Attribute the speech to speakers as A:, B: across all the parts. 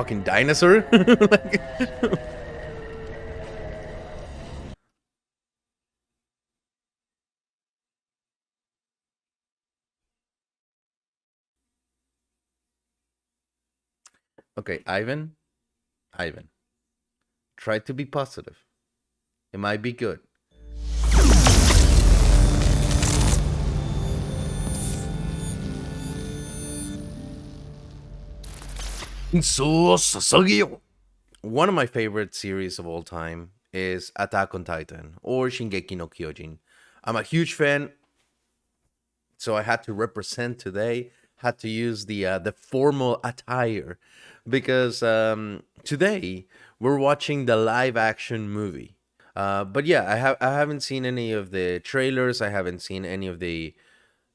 A: fucking dinosaur? like, okay, Ivan. Ivan. Try to be positive. It might be good. One of my favorite series of all time is Attack on Titan or Shingeki no Kyojin. I'm a huge fan, so I had to represent today. Had to use the uh, the formal attire because um, today we're watching the live action movie. Uh, but yeah, I have I haven't seen any of the trailers. I haven't seen any of the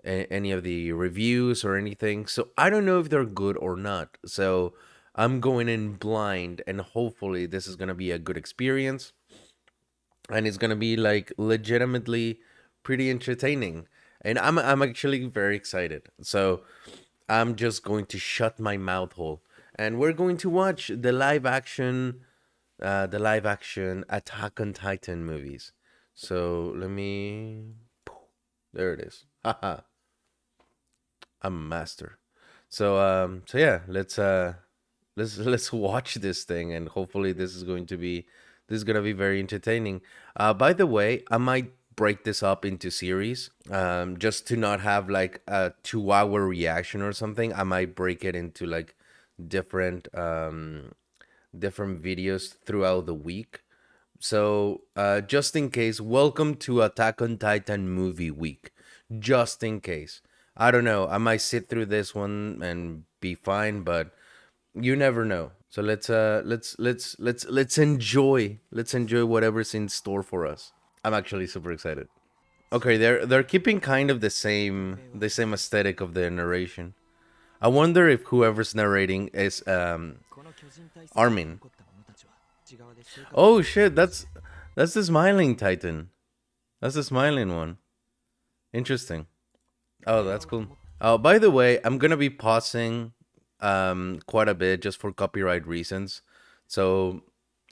A: any of the reviews or anything. So I don't know if they're good or not. So I'm going in blind and hopefully this is going to be a good experience and it's going to be like legitimately pretty entertaining. And I'm I'm actually very excited. So I'm just going to shut my mouth hole and we're going to watch the live action uh the live action Attack on Titan movies. So let me there it is. Haha. I'm a master. So um so yeah, let's uh let's let's watch this thing and hopefully this is going to be this is to be very entertaining. Uh by the way, I might break this up into series um just to not have like a 2 hour reaction or something. I might break it into like different um different videos throughout the week. So, uh, just in case, welcome to Attack on Titan movie week. Just in case. I don't know. I might sit through this one and be fine, but you never know. So let's uh let's let's let's let's enjoy let's enjoy whatever's in store for us. I'm actually super excited. Okay, they're they're keeping kind of the same the same aesthetic of the narration. I wonder if whoever's narrating is um Armin. Oh shit, that's that's the smiling Titan. That's the smiling one. Interesting. Oh, that's cool. Oh, by the way, I'm gonna be pausing um quite a bit just for copyright reasons. So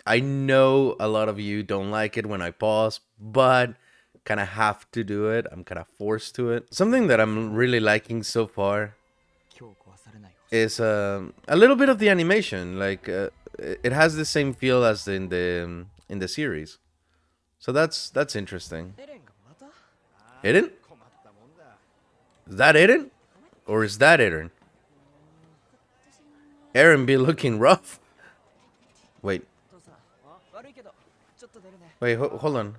A: I know a lot of you don't like it when I pause, but kind of have to do it. I'm kind of forced to it. Something that I'm really liking so far is um, a little bit of the animation. Like uh, it has the same feel as in the in the series, so that's that's interesting. Eren? Is that Eren? Or is that Aaron? Aaron be looking rough. Wait. Wait, ho hold on.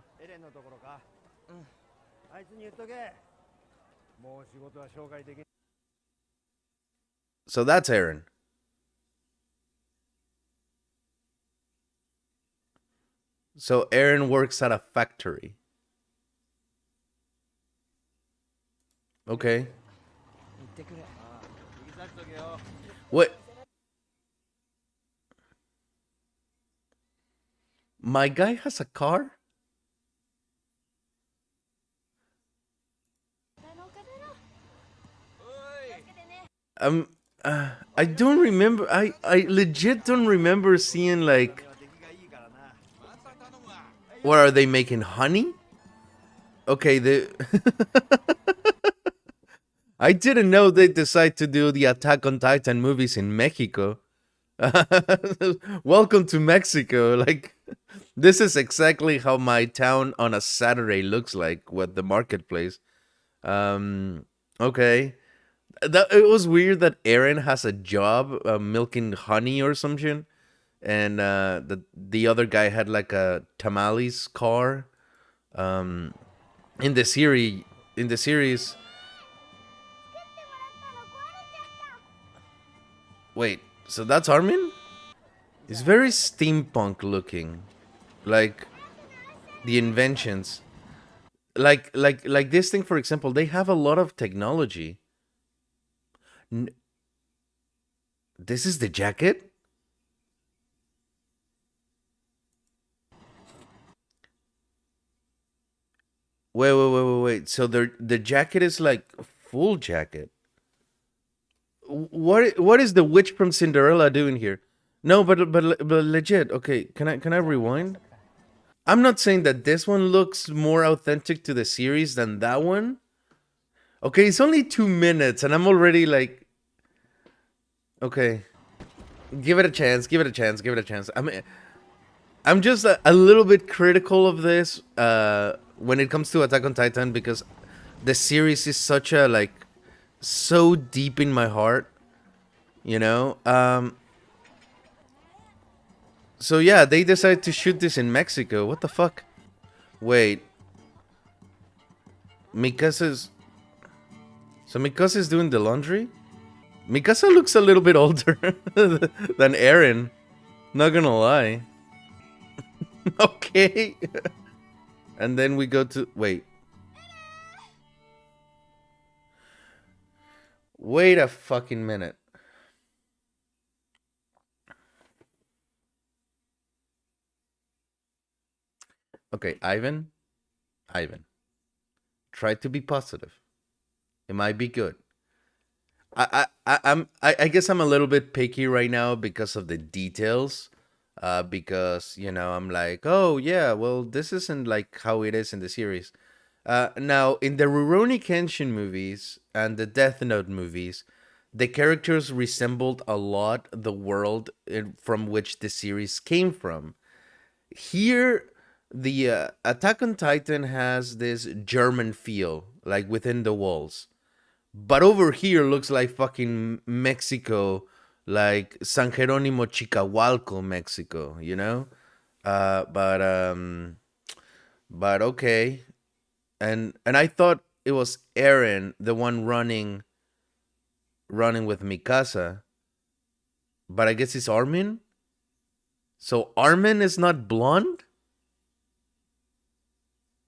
A: So that's Aaron. So Aaron works at a factory. Okay. What? My guy has a car? Um, uh, I don't remember. I I legit don't remember seeing like. What are they making honey? Okay, the. I didn't know they decide to do the Attack on Titan movies in Mexico. Welcome to Mexico. Like, this is exactly how my town on a Saturday looks like with the marketplace. Um, okay. That it was weird that Aaron has a job uh, milking honey or something, and uh, the the other guy had like a tamales car. Um, in the series, in the series. Wait, so that's Armin? It's very steampunk looking. Like the inventions. Like like like this thing for example, they have a lot of technology. N this is the jacket? Wait, wait, wait, wait, wait. So the the jacket is like full jacket. What what is the witch from Cinderella doing here? No, but but but legit. Okay, can I can I rewind? I'm not saying that this one looks more authentic to the series than that one. Okay, it's only two minutes, and I'm already like, okay, give it a chance. Give it a chance. Give it a chance. I mean, I'm just a, a little bit critical of this uh, when it comes to Attack on Titan because the series is such a like so deep in my heart, you know. Um, so yeah, they decided to shoot this in Mexico. What the fuck? Wait. Mikasa's... So Mikasa's doing the laundry? Mikasa looks a little bit older than Eren. Not gonna lie. okay. and then we go to... Wait. Wait a fucking minute. Okay, Ivan. Ivan. Try to be positive. It might be good. I, I, I'm I, I guess I'm a little bit picky right now because of the details. Uh, because you know I'm like, oh yeah, well this isn't like how it is in the series. Uh, now in the Rurouni Kenshin movies and the Death Note movies, the characters resembled a lot the world in, from which the series came from. Here, the uh, Attack on Titan has this German feel, like within the walls. But over here looks like fucking Mexico, like San Jeronimo Chicahualco, Mexico, you know? Uh, but um but okay. And and I thought it was Aaron, the one running running with Mikasa. But I guess it's Armin? So Armin is not blonde?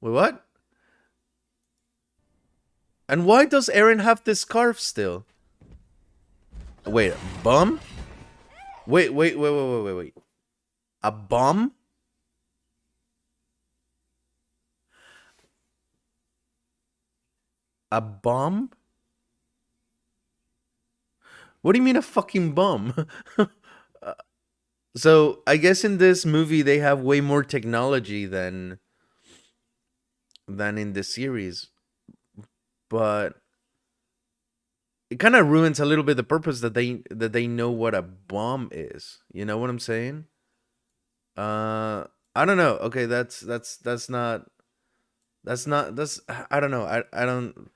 A: Wait, what? And why does Aaron have this scarf still? Wait, bum? Wait, wait, wait, wait, wait, wait, wait. A bum? A bum? What do you mean a fucking bum? uh, so I guess in this movie they have way more technology than than in the series. But it kind of ruins a little bit the purpose that they that they know what a bomb is. You know what I'm saying? Uh I don't know. Okay, that's that's that's not that's not that's I don't know. I I don't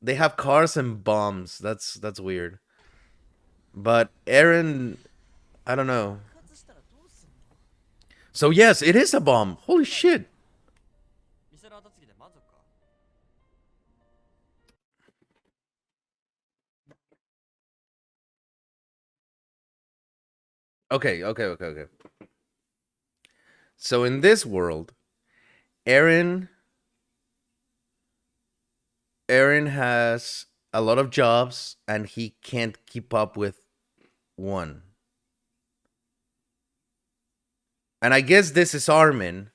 A: they have cars and bombs. That's that's weird. But Aaron, I don't know. So yes, it is a bomb. Holy shit. Okay, okay, okay, okay. So in this world, Eren Eren has a lot of jobs and he can't keep up with one. And I guess this is Armin.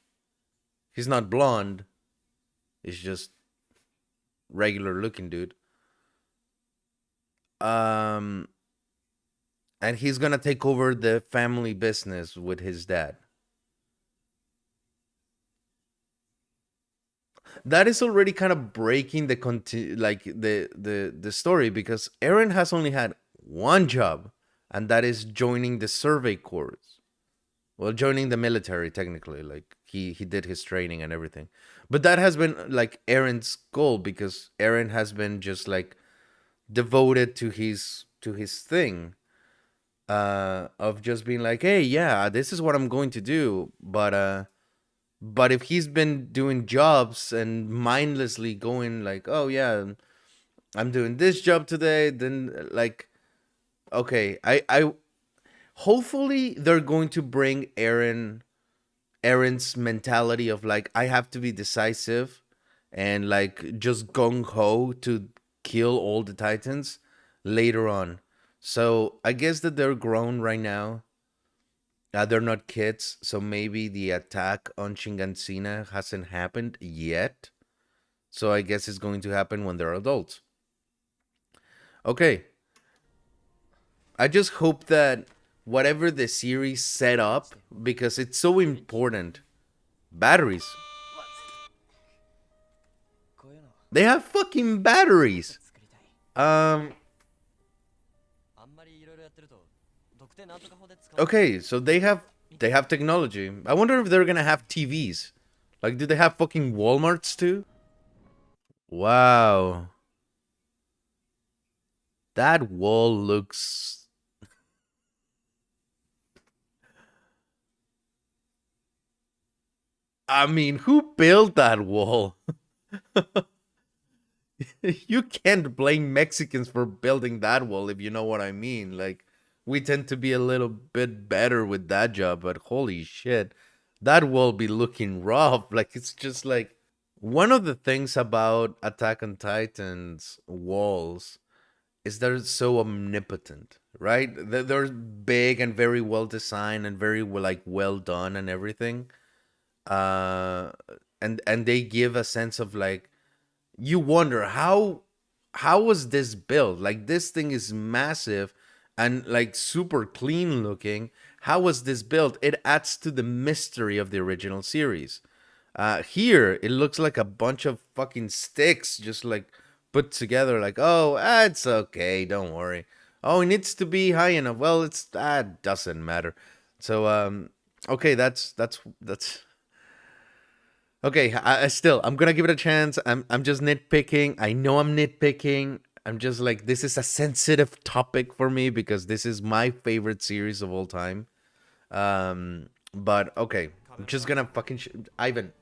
A: He's not blonde. He's just regular looking dude. Um and he's gonna take over the family business with his dad. That is already kind of breaking the conti- like the the the story because Aaron has only had one job, and that is joining the survey corps. Well, joining the military technically, like he he did his training and everything, but that has been like Aaron's goal because Aaron has been just like devoted to his to his thing uh of just being like hey yeah this is what i'm going to do but uh but if he's been doing jobs and mindlessly going like oh yeah i'm doing this job today then like okay i i hopefully they're going to bring Aaron Aaron's mentality of like i have to be decisive and like just gung-ho to kill all the titans later on so I guess that they're grown right now. Uh, they're not kids, so maybe the attack on Shiganshina hasn't happened yet. So I guess it's going to happen when they're adults. Okay. I just hope that whatever the series set up because it's so important. Batteries. They have fucking batteries. Um. Okay, so they have they have technology. I wonder if they're gonna have TVs. Like, do they have fucking WalMarts too? Wow. That wall looks... I mean, who built that wall? you can't blame Mexicans for building that wall if you know what I mean. Like, we tend to be a little bit better with that job, but holy shit, that wall be looking rough. Like, it's just like one of the things about Attack on Titan's walls is they're so omnipotent, right? They're big and very well designed and very like well done and everything. Uh, and and they give a sense of like you wonder how how was this built? Like this thing is massive and like super clean looking. How was this built? It adds to the mystery of the original series. Uh, here it looks like a bunch of fucking sticks just like put together like, oh, ah, it's okay, don't worry. Oh, it needs to be high enough. Well, it's that ah, doesn't matter. So, um, okay, that's that's that's okay. I, I still, I'm gonna give it a chance. I'm I'm just nitpicking. I know I'm nitpicking. I'm just like this is a sensitive topic for me because this is my favorite series of all time. Um, but okay, I'm just gonna fucking sh- Ivan,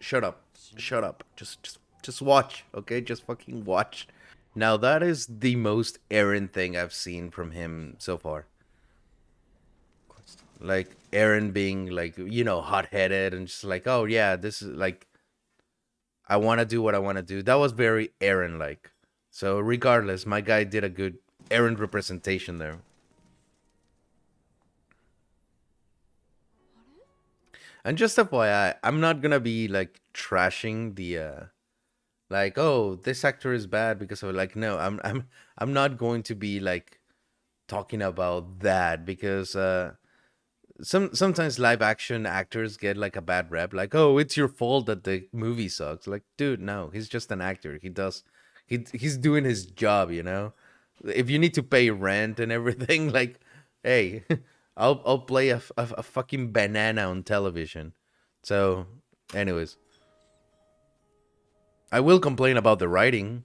A: shut up, shut up, just just just watch, okay? Just fucking watch. Now that is the most Eren thing I've seen from him so far. Like Aaron being like, you know, hot-headed and just like, oh yeah, this is like I want to do what I want to do. That was very Aaron like. So regardless, my guy did a good Eren representation there. And just FYI, I'm not gonna be like trashing the uh like oh this actor is bad because of like no i'm i'm i'm not going to be like talking about that because uh some sometimes live action actors get like a bad rep. Like oh it's your fault that the movie sucks. Like dude no he's just an actor. He does he he's doing his job you know? If you need to pay rent and everything like hey i'll i'll play a, a, a fucking banana on television. So anyways. I will complain about the writing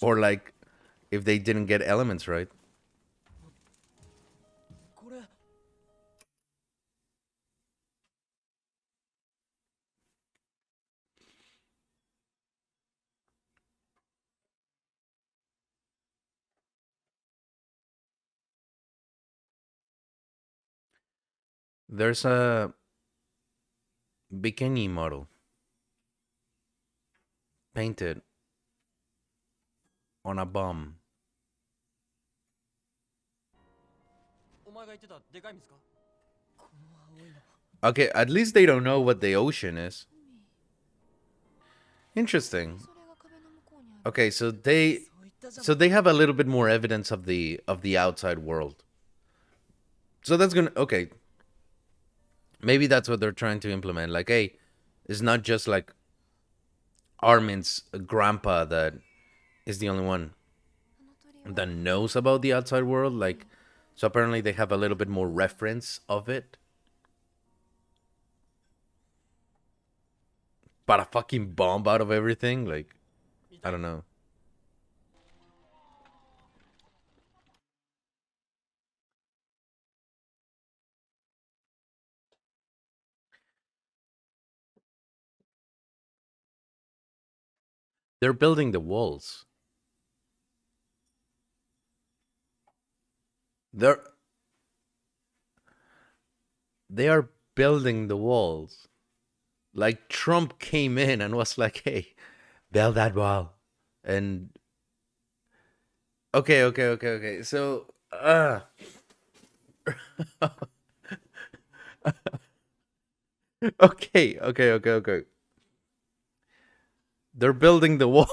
A: or like if they didn't get elements right. There's a bikini model painted on a bomb. Okay, at least they don't know what the ocean is. Interesting. Okay, so they so they have a little bit more evidence of the of the outside world. So that's gonna okay. Maybe that's what they're trying to implement. Like, hey, it's not just like Armin's grandpa that is the only one that knows about the outside world. Like, so apparently they have a little bit more reference of it. But a fucking bomb out of everything, like, I don't know. They're building the walls. They're they are building the walls. Like Trump came in and was like, "Hey, build that wall." And okay, okay, okay, okay. So, uh okay, okay, okay, okay. They're building the wall.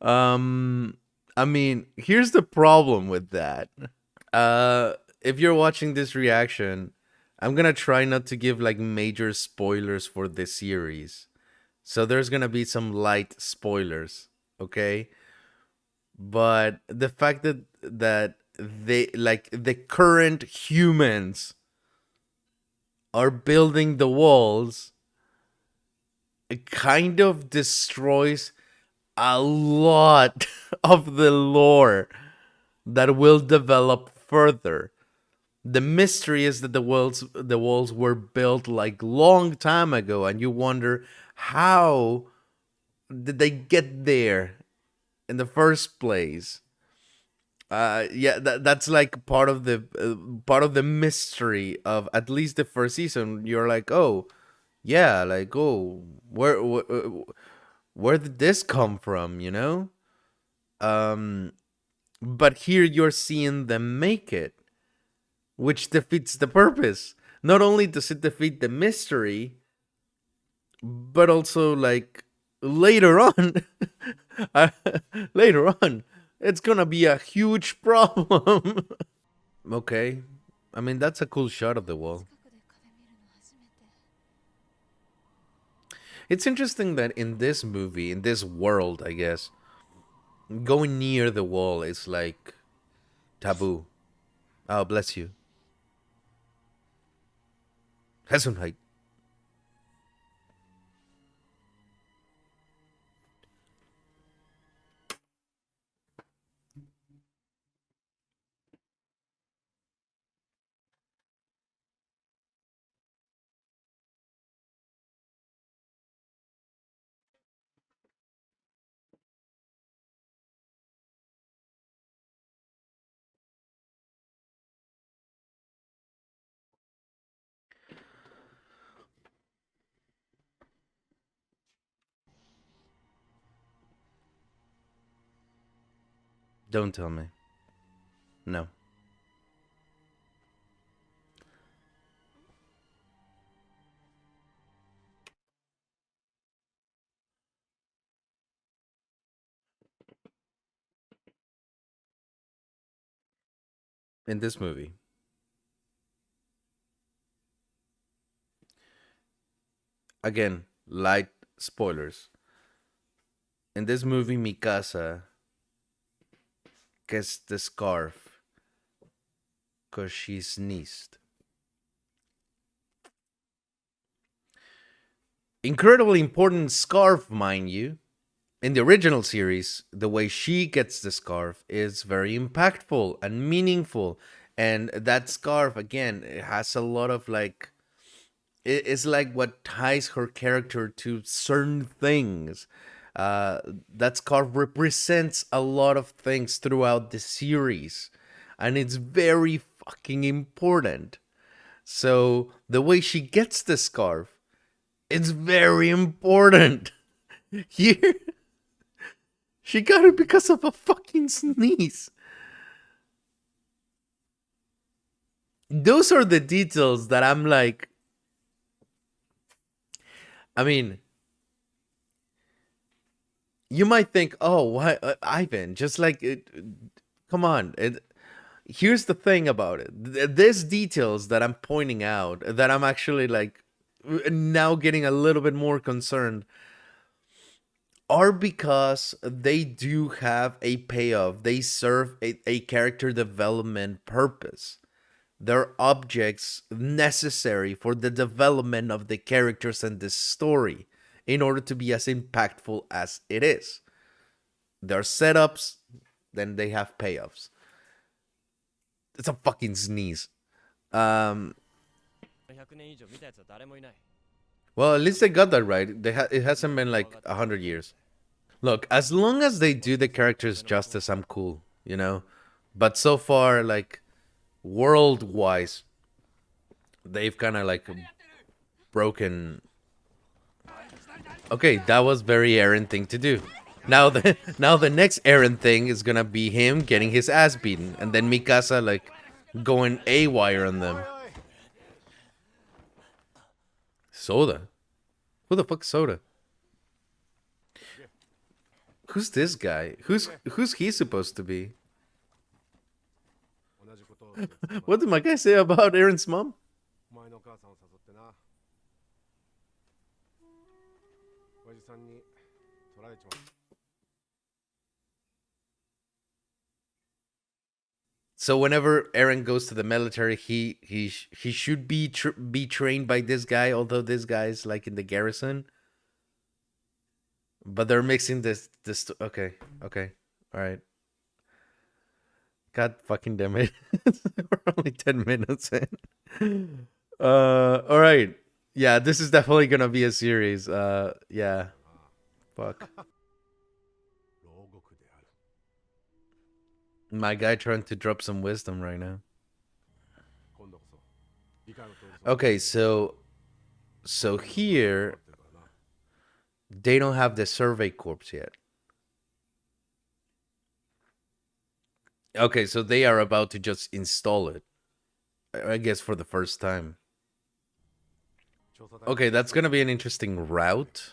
A: um, I mean, here's the problem with that. Uh, if you're watching this reaction, I'm gonna try not to give like major spoilers for this series. So there's gonna be some light spoilers, okay? But the fact that that they like the current humans are building the walls kind of destroys a lot of the lore that will develop further. The mystery is that the walls the walls were built like long time ago and you wonder how did they get there in the first place? Uh, yeah, that, that's like part of the uh, part of the mystery of at least the first season. You're like, oh, yeah, like oh, where where, where did this come from? You know, um, but here you're seeing them make it, which defeats the purpose. Not only does it defeat the mystery, but also like later on, later on, it's gonna be a huge problem. okay, I mean that's a cool shot of the wall. It's interesting that in this movie, in this world, I guess, going near the wall is like taboo. Oh, bless you. Gesundheit. Don't tell me. No. In this movie. Again, light spoilers. In this movie, Mikasa gets the scarf because she sneezed. Incredibly important scarf, mind you. In the original series, the way she gets the scarf is very impactful and meaningful. And that scarf, again, it has a lot of like, it's like what ties her character to certain things uh, that scarf represents a lot of things throughout the series, and it's very fucking important. So the way she gets the scarf, it's very important. Here, she got it because of a fucking sneeze. Those are the details that I'm like. I mean, you might think, oh, why, uh, Ivan? Just like, it, come on. It, here's the thing about it. There's details that I'm pointing out that I'm actually like now getting a little bit more concerned are because they do have a payoff. They serve a, a character development purpose. They're objects necessary for the development of the characters and the story in order to be as impactful as it is. There are setups, then they have payoffs. It's a fucking sneeze. Um, well, at least they got that right. They ha it hasn't been like a hundred years. Look, as long as they do the characters justice, I'm cool, you know. But so far, like world-wise, they've kind of like broken Okay, that was very Eren thing to do. Now the now the next Eren thing is gonna be him getting his ass beaten, and then Mikasa like going a wire on them. Soda, who the fuck Soda? Who's this guy? Who's who's he supposed to be? What did my guy say about Aaron's mom?
B: さんを誘ってな親父さんに取られちまった
A: So whenever Aaron goes to the military, he he sh- he should be tr- be trained by this guy. Although this guy is like in the garrison, but they're mixing this this. Okay, okay, all right. God fucking damn it! We're only ten minutes in. Uh, all right. Yeah, this is definitely gonna be a series. Uh, yeah. Fuck. My guy trying to drop some wisdom right now. Okay, so so here they don't have the survey corps yet. Okay, so they are about to just install it. I guess for the first time. Okay, that's going to be an interesting route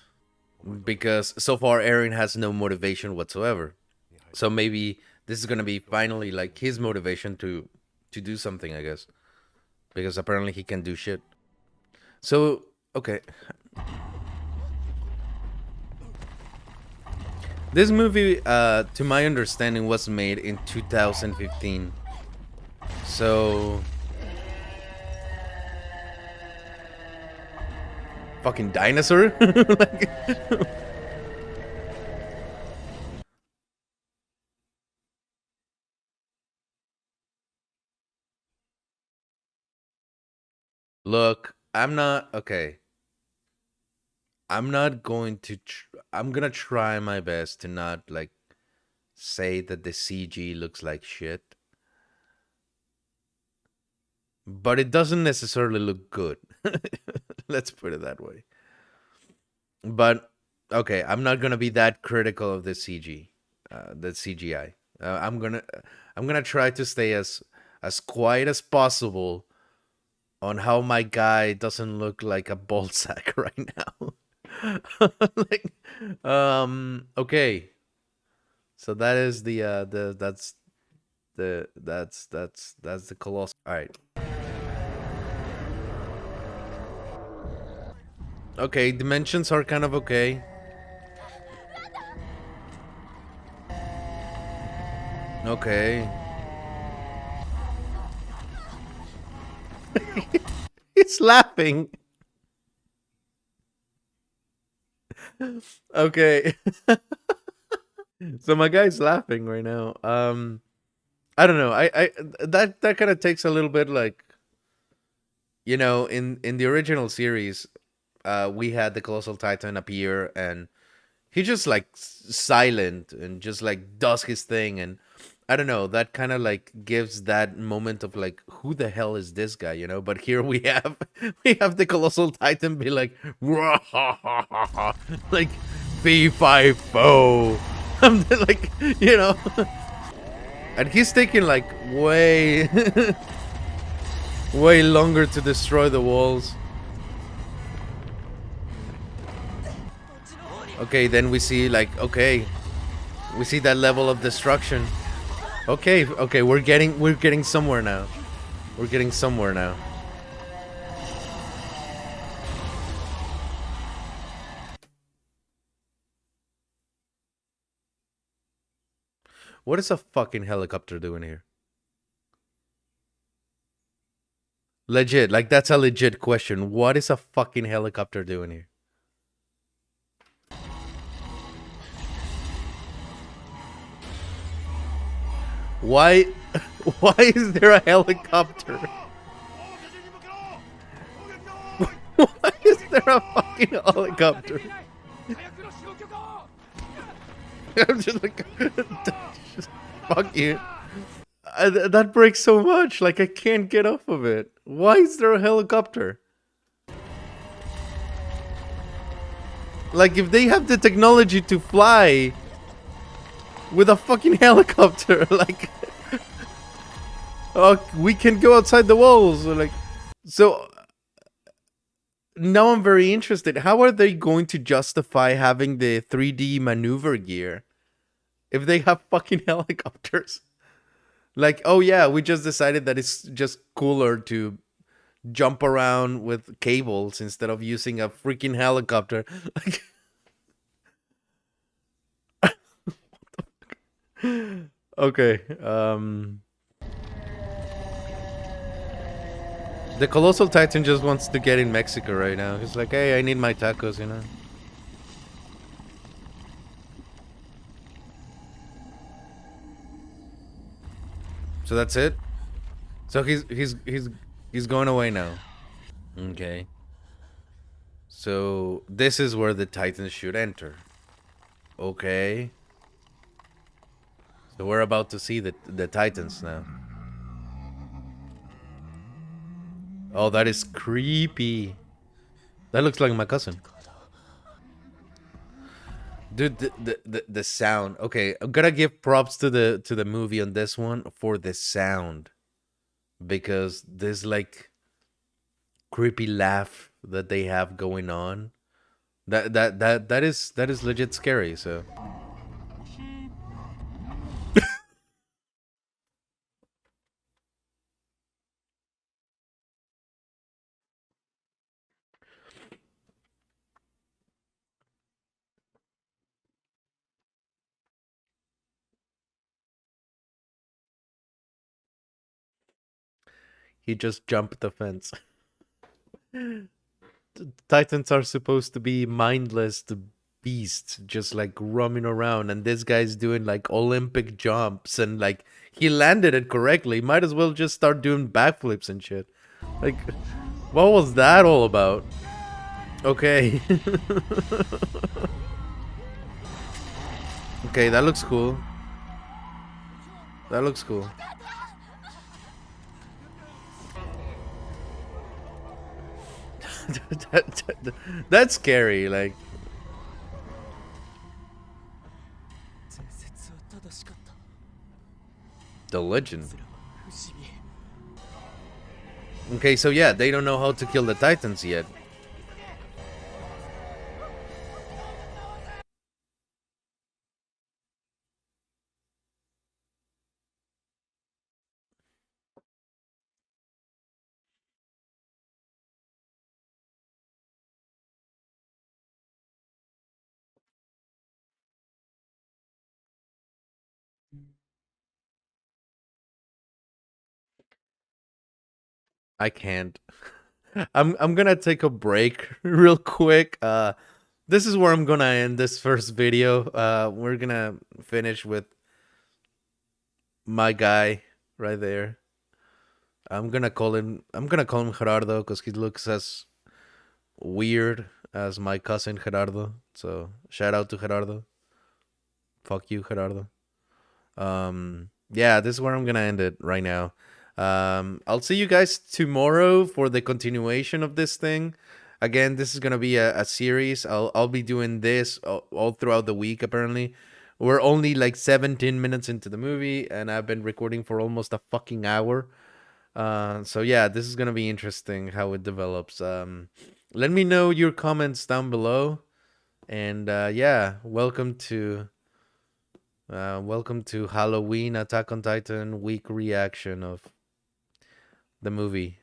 A: because so far Aaron has no motivation whatsoever. So maybe this is gonna be finally like his motivation to to do something, I guess, because apparently he can do shit. So okay, this movie, uh, to my understanding, was made in 2015. So fucking dinosaur. Like- Look, I'm not okay. I'm not going to. I'm gonna try my best to not like say that the CG looks like shit, but it doesn't necessarily look good. Let's put it that way. But okay, I'm not gonna be that critical of the CG, uh, the CGI. Uh, I'm gonna, I'm gonna try to stay as as quiet as possible on how my guy doesn't look like a ball sack right now. like, um, okay. So that is the uh the that's the that's that's that's the colossal. All right. Okay, dimensions are kind of okay. Okay. He's laughing. okay. so my guy's laughing right now. Um I don't know. I I that that kind of takes a little bit like you know, in in the original series, uh we had the colossal titan appear and he just like silent and just like does his thing and I don't know, that kind of like gives that moment of like who the hell is this guy, you know? But here we have we have the colossal titan be like like V5 foe. I'm like, you know. And he's taking like way way longer to destroy the walls. Okay, then we see like okay, we see that level of destruction. Okay, okay, we're getting we're getting somewhere now. We're getting somewhere now. What is a fucking helicopter doing here? Legit, like that's a legit question. What is a fucking helicopter doing here? Why why is there a helicopter? Why is there a fucking helicopter? I'm just like just, fuck you. Th- that breaks so much. Like I can't get off of it. Why is there a helicopter? Like if they have the technology to fly with a fucking helicopter, like oh, we can go outside the walls. Like so. Now I'm very interested. How are they going to justify having the 3D maneuver gear if they have fucking helicopters? Like, oh yeah, we just decided that it's just cooler to jump around with cables instead of using a freaking helicopter. Like Okay. Um The Colossal Titan just wants to get in Mexico right now. He's like, hey, I need my tacos, you know? So that's it? So he's he's he's he's going away now. Okay. So this is where the Titans should enter. Okay. So we're about to see the the Titans now. Oh, that is creepy. That looks like my cousin. Dude, the, the, the, the sound. Okay, I'm gonna give props to the to the movie on this one for the sound. Because there's like creepy laugh that they have going on. That that that that is that is legit scary, so he just jumped the fence. Titans are supposed to be mindless beasts, just like roaming around, and this guy's doing like Olympic jumps and like he landed it correctly. Might as well just start doing backflips and shit. Like, what was that all about? Okay. okay, that looks cool. That looks cool. That, that, that's scary. Like, the legend. Okay, so yeah, they don't know how to kill the titans yet. I can't. I'm I'm gonna take a break real quick. Uh, this is where I'm gonna end this first video. Uh, we're gonna finish with my guy right there. I'm gonna call him. I'm gonna call him Gerardo because he looks as weird as my cousin Gerardo. So shout out to Gerardo. Fuck you, Gerardo. Um, yeah, this is where I'm gonna end it right now. Um, I'll see you guys tomorrow for the continuation of this thing. Again, this is gonna be a, a series. I'll I'll be doing this all, all throughout the week. Apparently, we're only like 17 minutes into the movie, and I've been recording for almost a fucking hour. Uh, so yeah, this is gonna be interesting how it develops. Um, let me know your comments down below, and uh, yeah, welcome to uh, welcome to Halloween Attack on Titan week reaction of the movie.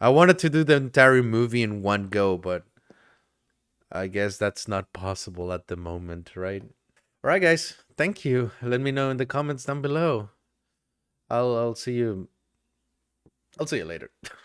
A: I wanted to do the entire movie in one go, but I guess that's not possible at the moment, right? All right, guys. Thank you. Let me know in the comments down below. I'll I'll see you. I'll see you later.